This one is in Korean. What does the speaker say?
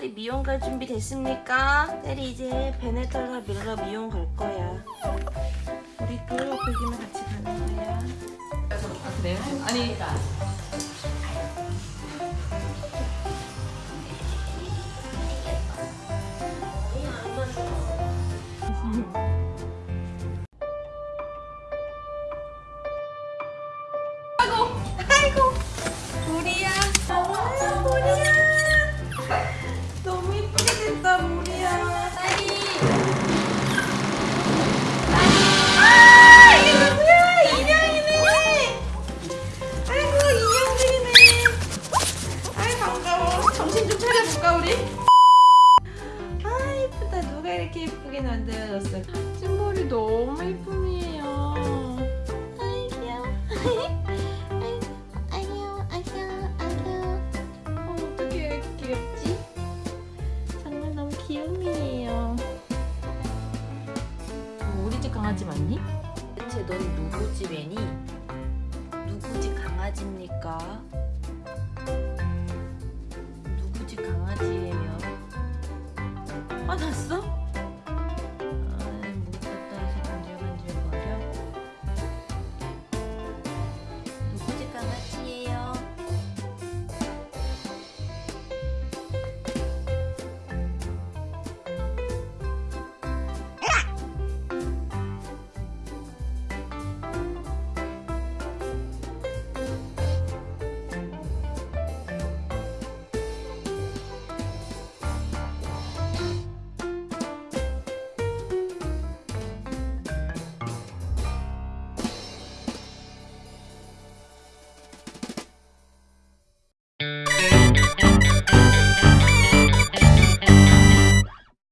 테리 미용 갈 준비 됐습니까? 테리 이제 베네털라 밀러 미용 갈 거야. 우리도 거기만 같이 가는 거야. 아 그래요? 아니 아이고 우리야. 너무 이쁨이에요. 아이 귀여워. 아이고 아이고 아이고. 어, 어떻게 이렇게 귀엽지? 정말 너무. 어, 우리 집 강아지 맞니? 대체 넌 누구 집 애니? 누구 집 강아지입니까? 누구 집 강아지예요? 화났어?